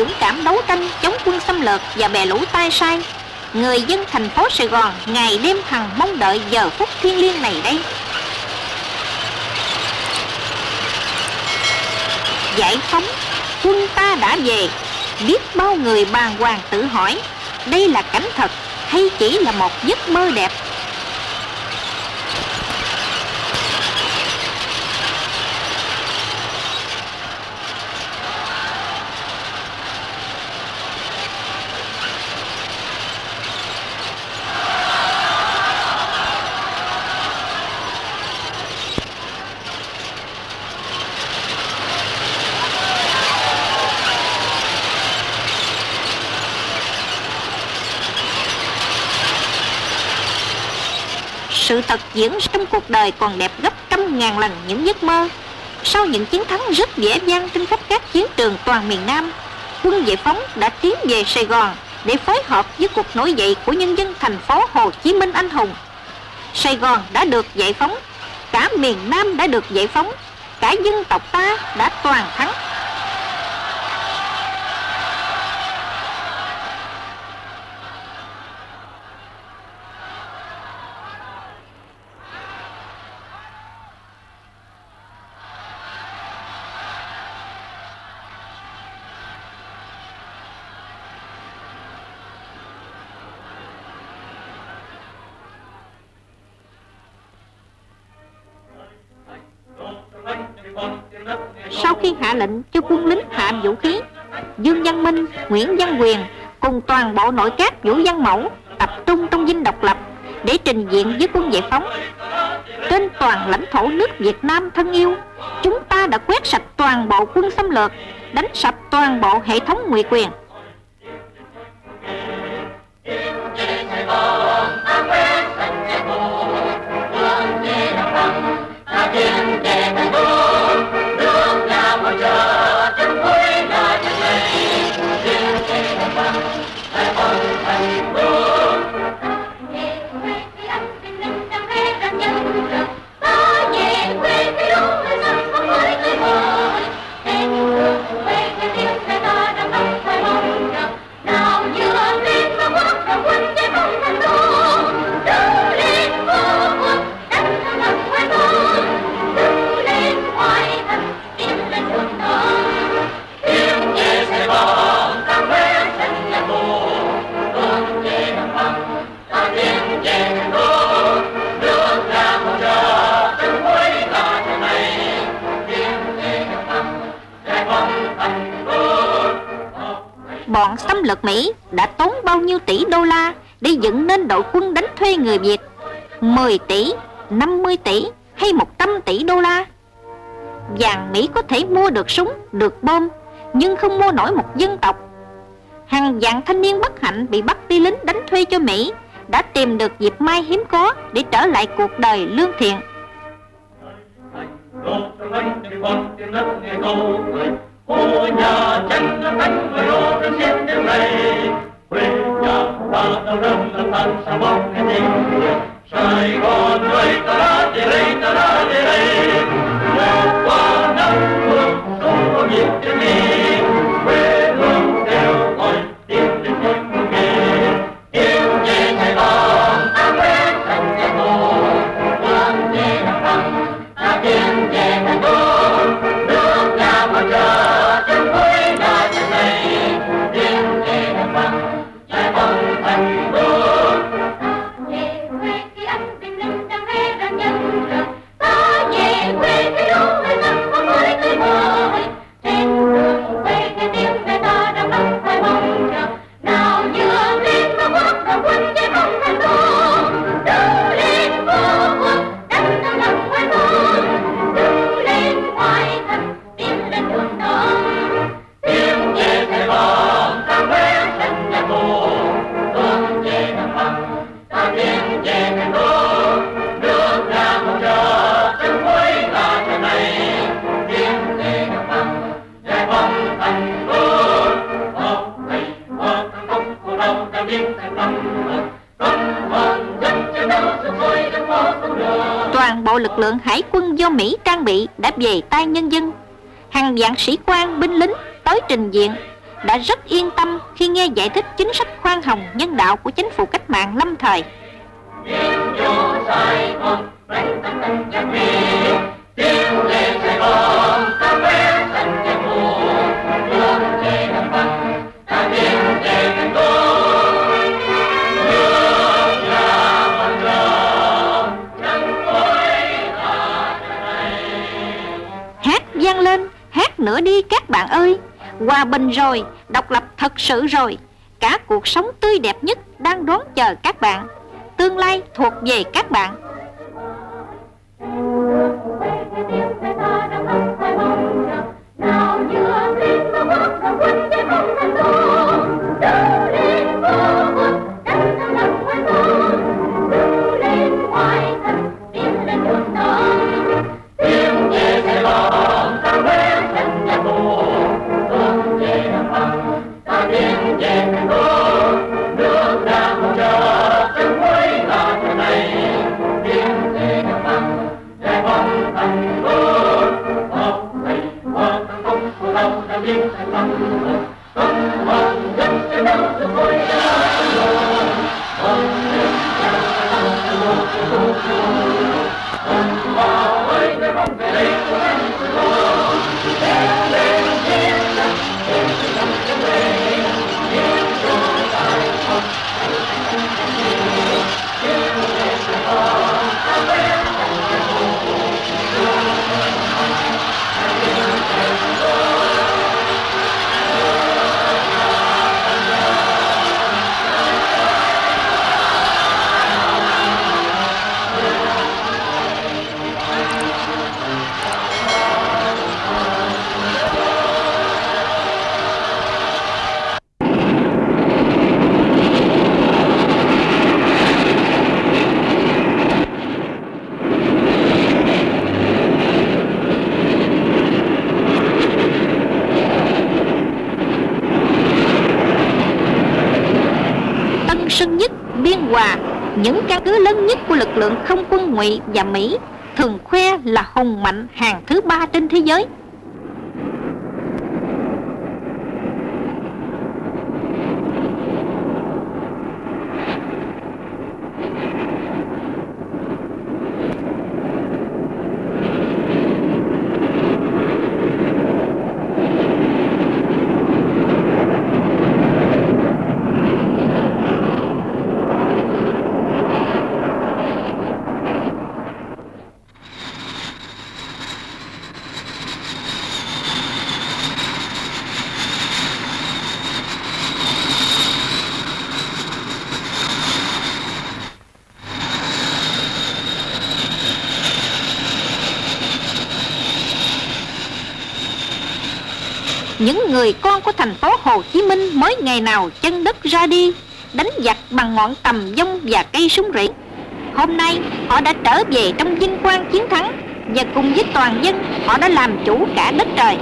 dũng cảm đấu tranh chống quân xâm lược và bè lũ tai sai, người dân thành phố Sài Gòn ngày đêm hằng mong đợi giờ phút thiêng liêng này đây. Giải phóng, quân ta đã về, biết bao người bàng hoàng tự hỏi, đây là cảnh thật hay chỉ là một giấc mơ đẹp? Sự thật diễn trong cuộc đời còn đẹp gấp trăm ngàn lần những giấc mơ. Sau những chiến thắng rất dễ dàng trên khắp các chiến trường toàn miền Nam, quân giải phóng đã tiến về Sài Gòn để phối hợp với cuộc nổi dậy của nhân dân thành phố Hồ Chí Minh anh hùng. Sài Gòn đã được giải phóng, cả miền Nam đã được giải phóng, cả dân tộc ta đã toàn thắng. Khi hạ lệnh cho quân lính hạ vũ khí, Dương Văn Minh, Nguyễn Văn Quyền cùng toàn bộ nội các Vũ Văn Mẫu tập trung trong dinh độc lập để trình diện với quân giải phóng. Trên toàn lãnh thổ nước Việt Nam thân yêu, chúng ta đã quét sạch toàn bộ quân xâm lược, đánh sập toàn bộ hệ thống ngụy quyền. Mỹ đã tốn bao nhiêu tỷ đô la để dựng nên đội quân đánh thuê người Việt? 10 tỷ, 50 tỷ hay 100 tỷ đô la? Vàng Mỹ có thể mua được súng, được bom Nhưng không mua nổi một dân tộc. Hàng vạn thanh niên bất hạnh bị bắt đi lính đánh thuê cho Mỹ Đã tìm được dịp may hiếm có để trở lại cuộc đời lương thiện. Cô nhà tranh cánh người ô trên lực lượng hải quân do Mỹ trang bị đã về tay nhân dân Hàng vạn sĩ quan, binh lính, tới trình diện đã rất yên tâm khi nghe giải thích chính sách khoan hồng nhân đạo của chính phủ cách mạng lâm thời. tiếng vô Sài Gòn đánh hát nữa đi các bạn ơi. Hòa bình rồi, độc lập thật sự rồi. Cả cuộc sống tươi đẹp nhất đang đón chờ các bạn. Tương lai thuộc về các bạn. Ơi Những căn cứ lớn nhất của lực lượng không quân ngụy và Mỹ Thường khoe là hùng mạnh hàng thứ ba trên thế giới Những người con của thành phố Hồ Chí Minh mới ngày nào chân đất ra đi, Đánh giặc bằng ngọn tầm dông và cây súng rỉ. Hôm nay, họ đã trở về trong vinh quang chiến thắng Và cùng với toàn dân, họ đã làm chủ cả đất trời.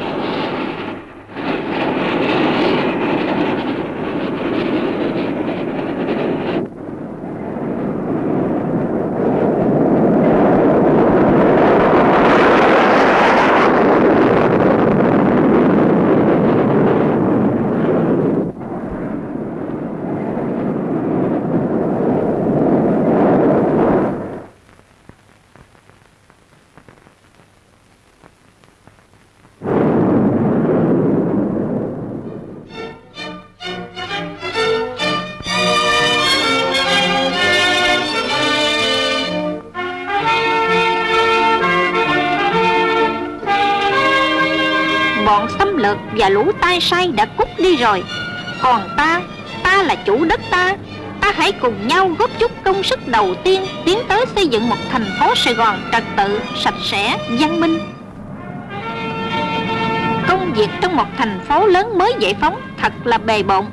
Sai sai đã cút đi rồi. Còn ta, ta là chủ đất ta. Ta hãy cùng nhau góp chút công sức đầu tiên Tiến tới xây dựng một thành phố Sài Gòn trật tự, sạch sẽ, văn minh. Công việc trong một thành phố lớn mới giải phóng thật là bề bộn.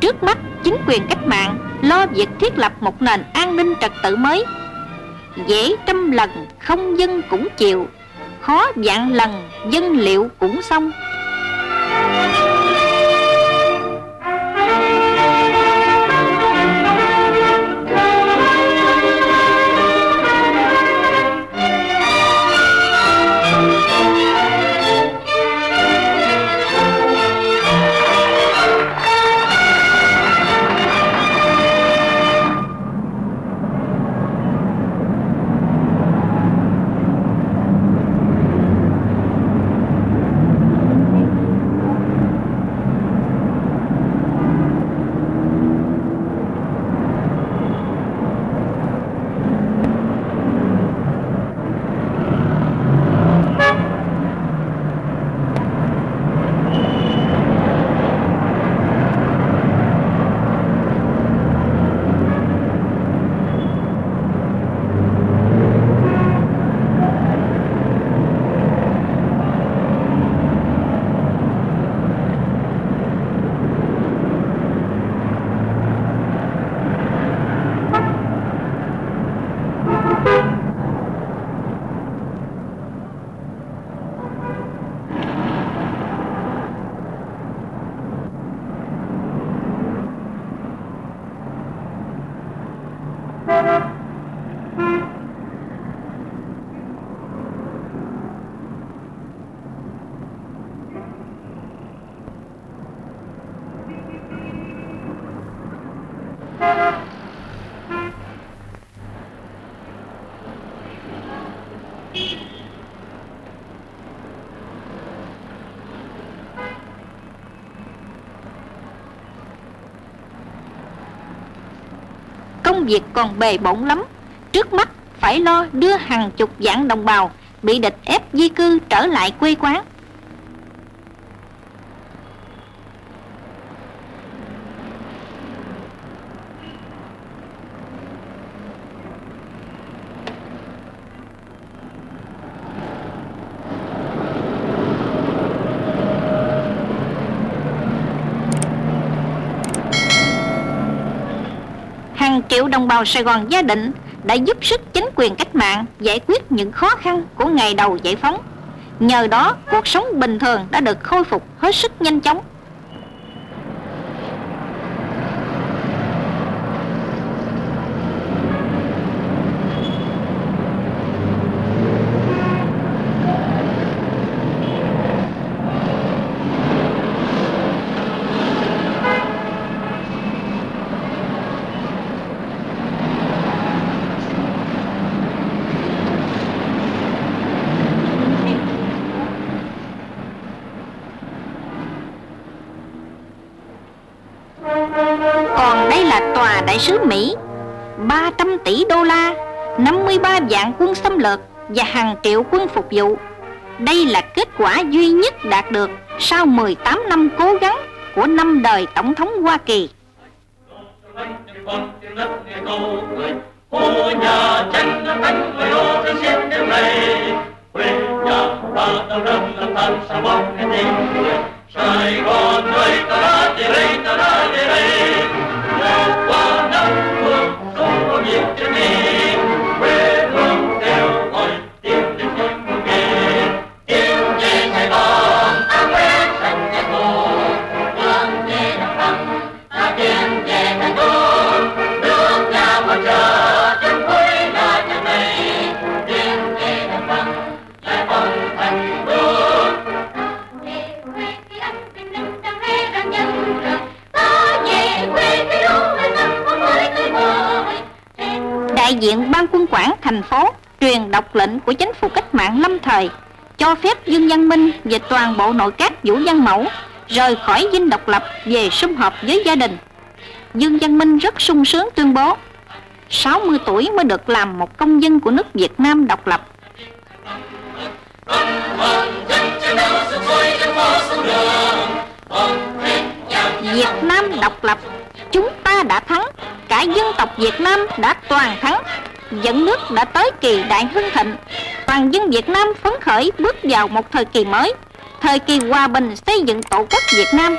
Trước mắt, chính quyền cách mạng lo việc thiết lập một nền an ninh trật tự mới. Dễ trăm lần không dân cũng chịu Khó vạn lần dân liệu cũng xong. Công việc còn bề bộn lắm. Trước mắt, phải lo đưa hàng chục vạn đồng bào Bị địch ép di cư trở lại quê quán hàng triệu đồng bào Sài Gòn gia định đã giúp sức chính quyền cách mạng giải quyết những khó khăn của ngày đầu giải phóng. Nhờ đó, cuộc sống bình thường đã được khôi phục hết sức nhanh chóng. Còn đây là tòa đại sứ Mỹ 300 tỷ đô la 53 vạn quân xâm lược Và hàng triệu quân phục vụ. Đây là kết quả duy nhất đạt được Sau 18 năm cố gắng Của năm đời Tổng thống Hoa Kỳ. Hô nhà tranh cánh người ô trên xiên đêm này quê nhà ta đâu râm lâm than sa bóng cái tình Sài Gòn ơi ta đã đi đây ta đã đi đây diện ban quân quản thành phố truyền đọc lệnh của chính phủ cách mạng lâm thời cho phép Dương Văn Minh về toàn bộ nội các Vũ Văn Mẫu rời khỏi dinh độc lập về sum họp với gia đình. Dương Văn Minh rất sung sướng tuyên bố 60 tuổi mới được làm một công dân của nước Việt Nam độc lập. Việt Nam độc lập, chúng ta đã thắng, cả dân tộc Việt Nam đã toàn thắng, dẫn nước đã tới kỳ đại hưng thịnh. Toàn dân Việt Nam phấn khởi bước vào một thời kỳ mới, thời kỳ hòa bình xây dựng tổ quốc Việt Nam.